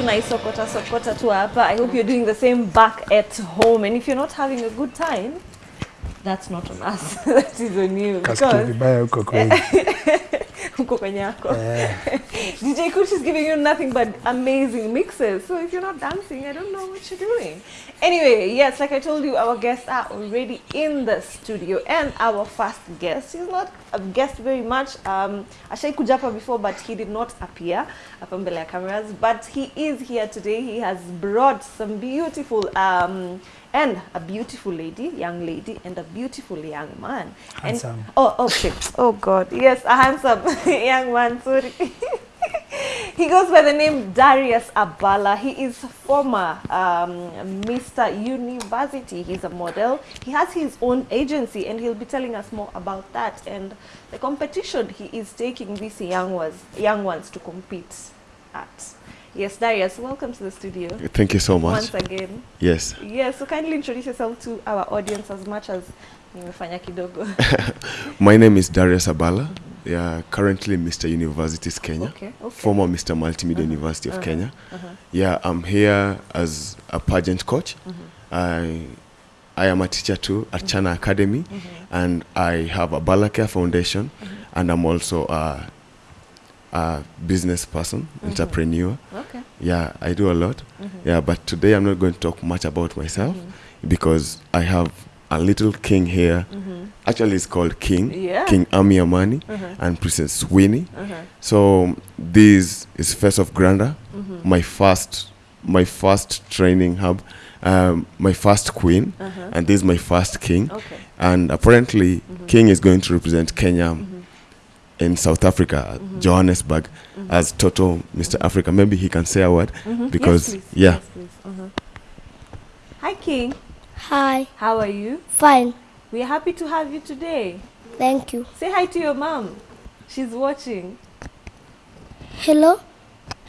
tunaisokota sokota tu hapa. I hope you're doing the same back at home and if you're not having a good time that's not on us. that is on you Kasikia vibaya huko kweli. huko kwenye yako. DJ Kush is giving you nothing but amazing mixes. So if you're not dancing, I don't know what you're doing. Anyway, yes, like I told you, our guests are already in the studio, and our first guest is not a guest very much. Um, Ashai Kujapa before, but he did not appear up on Bella cameras. But he is here today. He has brought some beautiful um, and a beautiful lady, young lady, and a beautiful young man. Handsome. And, oh, okay. Oh God, yes, a handsome young man. Sorry. he goes by the name Darius Abala. He is former um, Mr. University. He's a model. He has his own agency, and he'll be telling us more about that and the competition he is taking these young ones, young ones to compete at. Yes, Darius, welcome to the studio Thank you so much. once again. Yes. Yes, so kindly introduce yourself to our audience as much as nimefanya kidogo. My name is Darius Abala. Yeah, currently Mr. Universities Kenya. Okay, okay. Former Mr. Multimedia uh -huh. University of uh -huh. Kenya. Uh -huh. Yeah, I'm here as a pageant coach. I I am a teacher too at Chana Academy and I have a Balacare Foundation and I'm also a, a business person, mm-hmm. entrepreneur. Okay. Yeah, I do a lot. Mm-hmm. Yeah, but today I'm not going to talk much about myself mm-hmm. because I have a little king here. Actually, it's called King. Yeah. King Ami Amani and Princess Winnie. So this is First of Granda, my first, my first training hub, um, my first queen, uh-huh. and this is my first king. Okay. And apparently, King is going to represent Kenya in South Africa, mm -hmm. Johannesburg, mm -hmm. as Toto Mr. Africa. Maybe he can say a word because, yes, please. yeah. Yes, please. Uh-huh. Hi, King. Hi, How are you? fine, We're happy to have you today. thank you. Say hi to your mom. She's watching. Hello,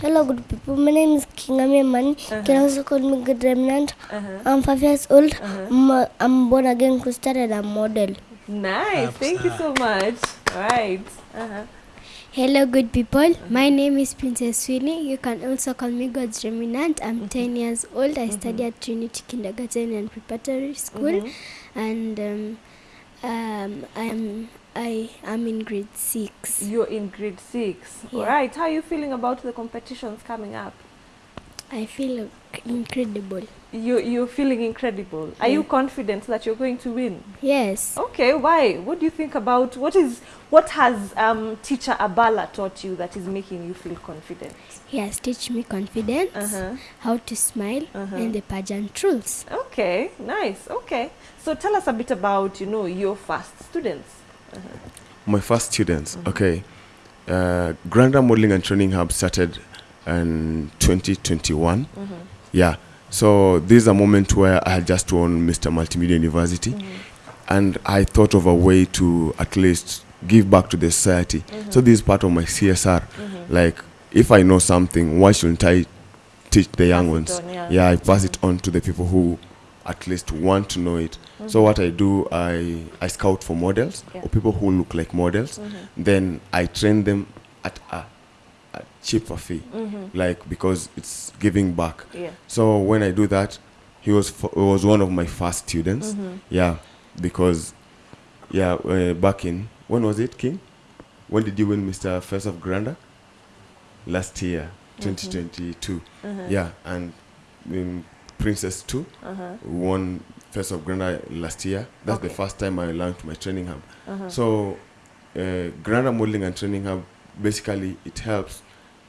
hello, good people. My name is King Amemani. You can also call me Good Remnant. Uh-huh. I'm five years old. I'm, a, I'm born again Christian and I'm model. Nice. Thank you so much. Right. Uh-huh. Hello, good people. My name is Princess Sweeney. You can also call me God's Remnant. I'm 10 years old. I mm-hmm. study at Trinity Kindergarten and Preparatory School, mm-hmm. and um, um, I'm I am in grade six. You're in grade six. All Yeah. right. How are you feeling about the competitions coming up? I feel incredible. You you're feeling incredible. Are you confident that you're going to win? Yes. Okay. Why? What do you think about what is what has um, teacher Abala taught you that is making you feel confident? He has taught me confidence, Uh-huh. how to smile, Uh-huh. and the pageant rules. Okay, nice. Okay. So tell us a bit about, you know, your first students. Uh -huh. My first students, okay. Uh, Granda Modeling and Training Hub started in 2021. Mm -hmm. Yeah. So this is a moment where I had just won Mr. Multimedia University, Mm -hmm. and I thought of a way to at least give back to the society. Mm -hmm. So this is part of my CSR. Like, if I know something, why shouldn't I teach the young ones? on, yeah. I pass it on to the people who at least want to know it. So what I do, I I scout for models Yeah. or people who look like models. Then I train them at a, a cheaper fee, like because it's giving back. Yeah. So when I do that, he was f- he was one of my first students. Yeah, because yeah, uh, back in when was it, King? When did you win Mr. First of Granda? Last year, 2022. Yeah, and um, Princess too won First of Granda last year. That's the first time I launched my training hub. So, uh, Granda Modeling and Training Hub basically it helps.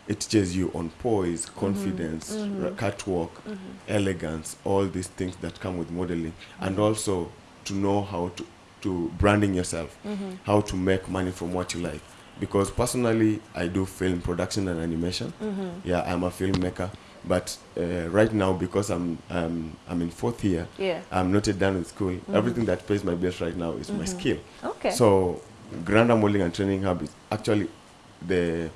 It teaches you on poise, mm-hmm. confidence, mm-hmm. r- catwalk, mm-hmm. elegance, all these things that come with modeling, and also to know how to to branding yourself, how to make money from what you like. Because personally, I do film production and animation. Yeah, I'm a filmmaker. But uh, right now, because I'm um, I'm in fourth year, Yeah. I'm not yet done with school. Everything that pays my bills right now is my skill. Okay. So, Granda Modeling and Training Hub is actually the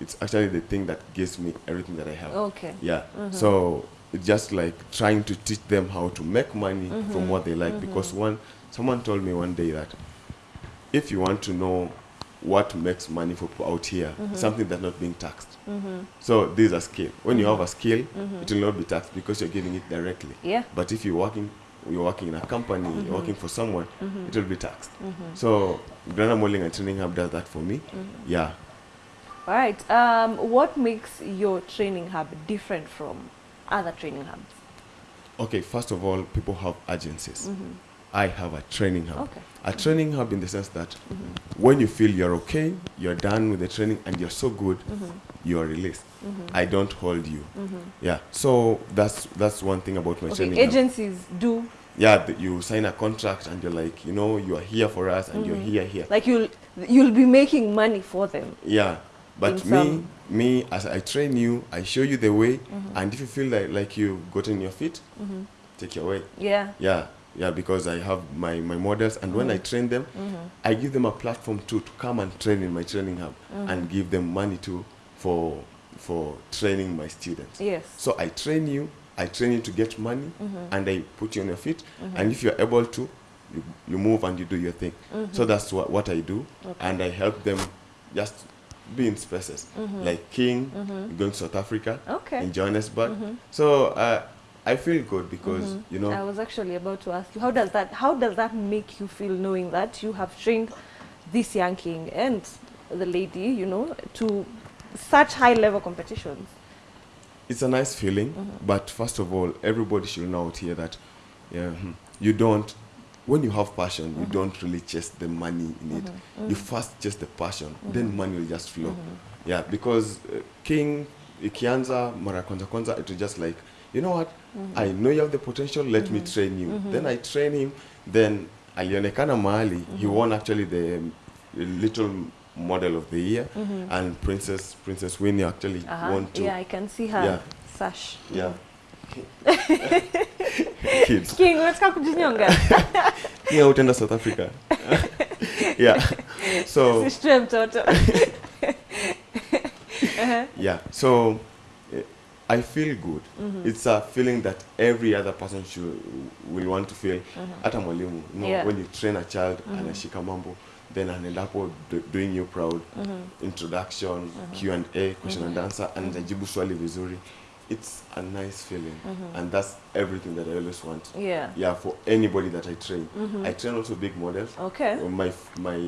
it's actually the thing that gives me everything that I have. Okay. Yeah. So it's just like trying to teach them how to make money from what they like. Because one, someone told me one day that if you want to know what makes money for people out here, Mm-hmm. something that's not being taxed. So this is a skill. When you have a skill, it will not be taxed because you're giving it directly. Mm-hmm. Yeah. But if you're working, you're working in a company, Mm-hmm. you're working for someone, it will be taxed. So Granda Modeling and Training Hub does that for me. Mm-hmm. Yeah. All right. Um, what makes your training hub different from other training hubs? Okay, first of all, people have agencies. Mm-hmm. I have a training hub. Okay. A training hub in the sense that mm-hmm. when you feel you're okay, you're done with the training, and you're so good, mm-hmm. you're released. I don't hold you. Yeah. So that's that's one thing about my Okay. training. hub. Agencies do Yeah, you sign a contract and you're like, you know, you are here for us and you're Mm-hmm. here here. like you'll you'll be making money for them. Yeah. But me, me, as I train you, I show you the way, Mm-hmm. and if you feel like like you've gotten your feet, take your way. Yeah. Yeah, yeah, because I have my, my models, and when I Mm-hmm. train them, I give them a platform too to come and train in my training hub, Mm-hmm. and give them money too for for training my students. Yes. So I train you, I train you to get money, Mm-hmm. and I put you on your feet, and if you're able to, you, you move and you do your thing. So that's what, what I do, and I help them just be in spaces mm-hmm. like King, mm-hmm. going to South Africa, Okay. in Johannesburg. Mm-hmm. So uh, I feel good because you know I was actually about to ask you how does that how does that make you feel knowing that you have trained this young king and the lady, you know, to such high level competitions? it's a nice feeling but first of all everybody should know out here that yeah, hmm, you don't when you have passion you mm-hmm. don't really chase the money in it. Mm-hmm. Mm-hmm. You first chase the passion then money will just flow. Yeah because uh, king ikianza mara kwanza kwanza it was just like you know what? I know you have the potential let me train you. Then i train him then alionekana mahali he won actually the um, little model of the year and princess princess winnie actually Uh-huh. won too. Yeah, I can see her. Yeah. sash. yeah. Kids. King, unataka kujinyonga? Yeah, utaenda South Africa. yeah. So mtoto. yeah. So eh, I feel good. Mm-hmm. It's a feeling that every other person should will want to feel. Hata mwalimu, you know, Mm-hmm. Yeah. Mm-hmm. when you train a child anashika mambo then anaenda hapo do, doing you proud Mm-hmm. introduction Q&A question and answer anajibu swali vizuri it's a nice feeling. Mm-hmm. And that's everything that I always want. Mm-hmm. Yeah. yeah for anybody that I train. Mm-hmm. I train also big models. Okay. My my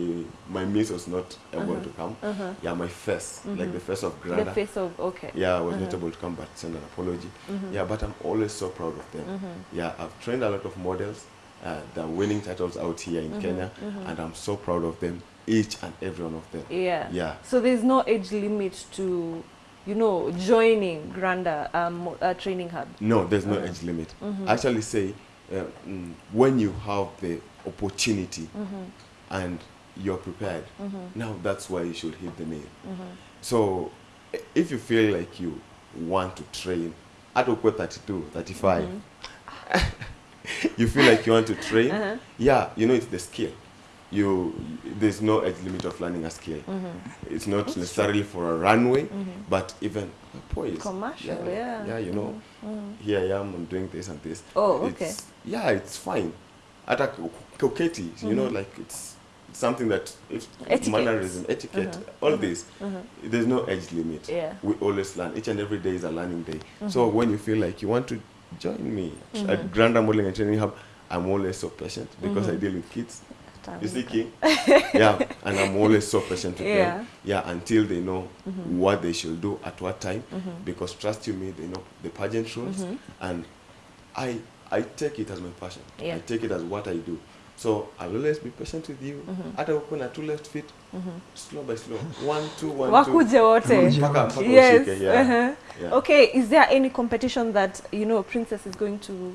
my miss was not able mm-hmm. to come. Yeah my face like the face of The Granda face of okay. yeah I was not able to come but send an apology. Yeah but I'm always so proud of them. Yeah I've trained a lot of models uh, they're winning titles out here in Kenya and I'm so proud of them each and every one of them. Yeah. yeah. So there's no age limit to, you know, joining Granda um, uh, training hub. no there's no age limit Mm-hmm. I actually say uh, mm, when you have the opportunity Mm-hmm. and you're prepared now that's why you should hit the nail Mm-hmm. so if you feel like you want to train hata ukuwe 32 35 you feel like you want to train Uh-huh. yeah you know it's the skill you there's no age limit of learning a skill. Mm-hmm. it's not necessarily for a runway mm-hmm. but even a poise. Commercial, yeah, yeah. yeah you know mm-hmm. here i am i'm doing this and this. Oh, okay. it's, yeah it's fine. At a kuketi you know mm-hmm. like it's something that if Etiquette. mannerism etiquette all this there's no age limit. Yeah. we always learn. Each and every day is a learning day. So when you feel like you want to join me at Granda Modeling and Training Hub I'm always so patient because I deal with kids you see King yeah and I'm always so patient with Yeah. them. Yeah. Until they know mm-hmm. what they should do at what time. Mm-hmm. Because trust you me they know the pageant rules. Mm-hmm. And I I take it as my passion. Yeah. I take it as what I do. So I'll always be patient with you. Hata uko na two left feet slow by slow. One two one two. Wakuje wote. mpaka mpaka Yes. ushike yeah. Uh-huh. yeah. Okay, is there any competition that, you know, Princess is going to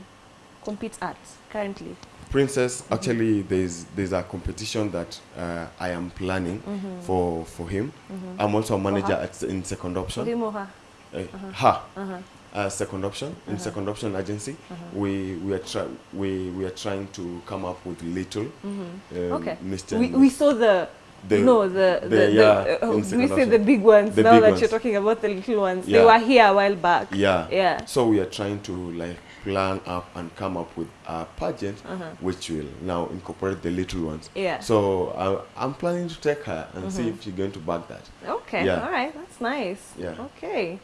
compete at currently? Princess, actually, there's there's a competition that uh, I am planning for for him. I'm also a manager at in second option. Her? Uh, her, Uh-huh. uh, second option in second option agency. We we are try we we are trying to come up with little um, Okay. Mr. We, we saw the The- no, the, the, the- the, uh, we say the big ones The now big that ones. you're talking about the little ones. They were here a while back. Yeah. Yeah. So we are trying to like plan up and come up with a pageant Uh-huh. which will now incorporate the little ones. Yeah. So uh, I'm planning to take her and see if she's going to back that. Okay. Yeah. All right. That's nice. Yeah. Okay.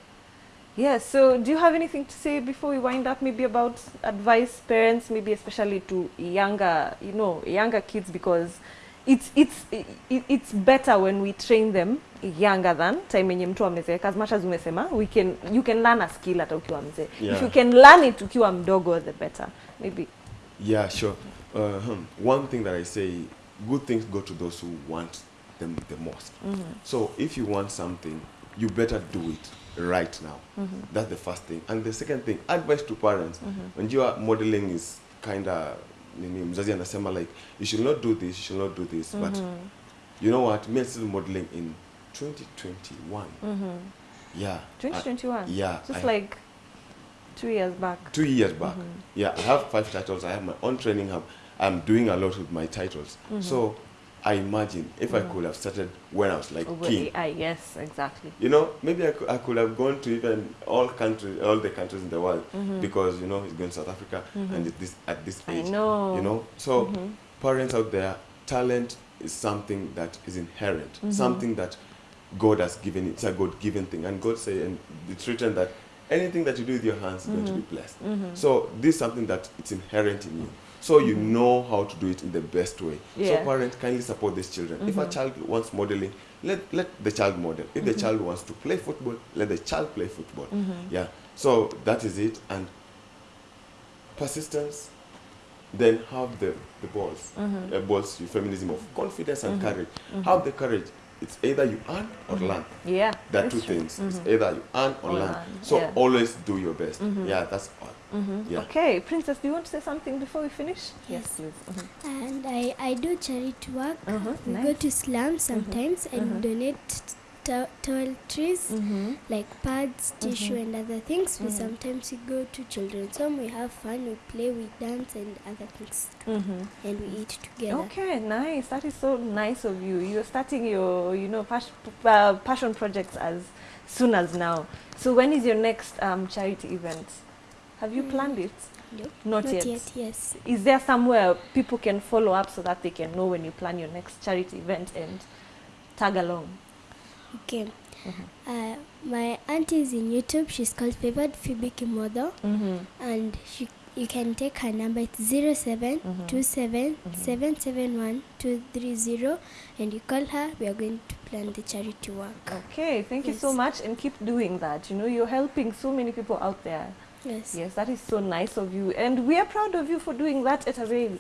Yeah. So, do you have anything to say before we wind up? Maybe about advice parents, maybe especially to younger, you know, younger kids, because it's it's it's better when we train them younger than time yenye mtu amezeeka. As much as umesema, we can you can learn a skill hata ukiwa mzee. If you can learn it ukiwa mdogo, the better. Maybe. Yeah, sure. Uh, hmm, one thing that I say, good things go to those who want them the most. mm -hmm. So if you want something, you better do it right now. mm -hmm. That's the first thing. And the second thing, advice to parents. mm -hmm. When you are modeling is kind of nini mzazi anasema like you should not do this, you should not do this. But mm-hmm. you know what? Me still modeling in 2021. Mm-hmm. Yeah. I- 2021. yeah, Just I- like two years back. two years back. Mm-hmm. Yeah, I have five titles. I have my own training hub. I'm doing a lot with my titles. So I imagine if I could have started when I was like Over king. AI. Yes. Exactly. You know, maybe I could, I could have gone to even all countries, all the countries in the world, mm-hmm. because you know he's going to South Africa mm-hmm. and at this at this age. I know. You know, so mm-hmm. parents out there, talent is something that is inherent, something that God has given. It's a God-given thing, and God say, and it's written that anything that you do with your hands is going to be blessed. So this is something that it's inherent in you. So you know how to do it in the best way. Yeah. So parents kindly support these children. If a mm-hmm. child wants modeling, let let the child model. If the mm-hmm. child wants to play football, let the child play football. Mm-hmm. Yeah. So that is it. And persistence, then have the, the balls. Uh, balls, feminism of confidence and courage. Have the courage. It's either you earn or mm-hmm. learn. Yeah. There are that's two true. things. It's mm-hmm. either you earn or, Or learn. learn, So yeah. always do your best. Mm-hmm. Yeah, that's all. Yeah. Okay, Princess, do you want to say something before we finish? Yes. please. Mhm. And I, I do charity work. We go to slums sometimes and donate to- toiletries Mm-hmm. like pads, tissue, and other things. We sometimes we go to children's home. We have fun. We play, we dance, and other things, Mm-hmm. and we eat together. Okay, nice. That is so nice of you. You're starting your, you know, pas- uh, passion projects as soon as now. So when is your next um, charity event? Have you Mm. planned it? Nope. Not, Not yet. yet. Yes. Is there somewhere people can follow up so that they can know when you plan your next charity event and tag along? Okay. Uh, my auntie is in YouTube. She's called Favored Phoebe Kimodo, Mm-hmm. and she you can take her number. It's zero seven two seven seven seven one two three zero, and you call her. We are going to plan the charity work. Okay, thank you so much and keep doing that. You know, you're helping so many people out there. Yes. Yes, that is so nice of you. And we are proud of you for doing that at a very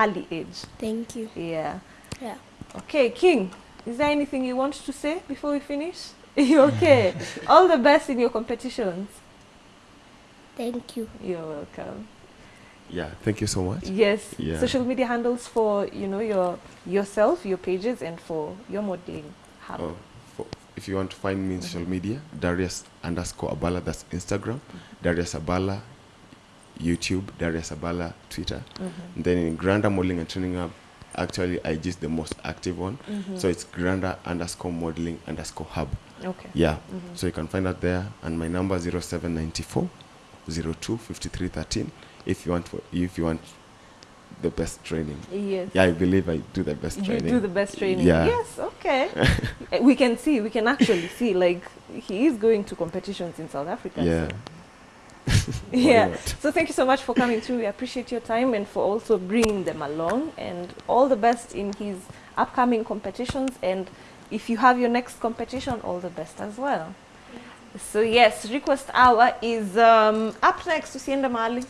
early age. Thank you. Yeah. Yeah. Okay, King, is there anything you want to say before we finish? You're okay? All the best in your competitions. Thank you. You're welcome. Yeah, thank you so much. Yes. Yeah. Social media handles for, you know, your yourself, your pages and for your modeling. hub. Oh, for, if you want to find me in social mm-hmm. media, Darius underscore Abala, that's Instagram. Mm-hmm. Darius Abala, YouTube. Darius Abala, Twitter. Mm-hmm. Then in Granda Modeling and Training Hub, actually I just the most active one. Mm-hmm. So it's grander underscore modeling underscore hub. Okay. Yeah. Mm-hmm. So you can find that there. And my number 0794 02 53 13 if you want for, if you want the best training. Yes. Yeah, I believe I do the best You training. do the best training. Yeah. Yes, okay. We can see, we can actually see, like, he is going to competitions in South Africa. Yeah. So. Yeah. So thank you so much for coming through. We appreciate your time and for also bringing them along. And all the best in his upcoming competitions. And if you have your next competition, all the best as well. So yes, request hour is um, up next. Usiende mahali.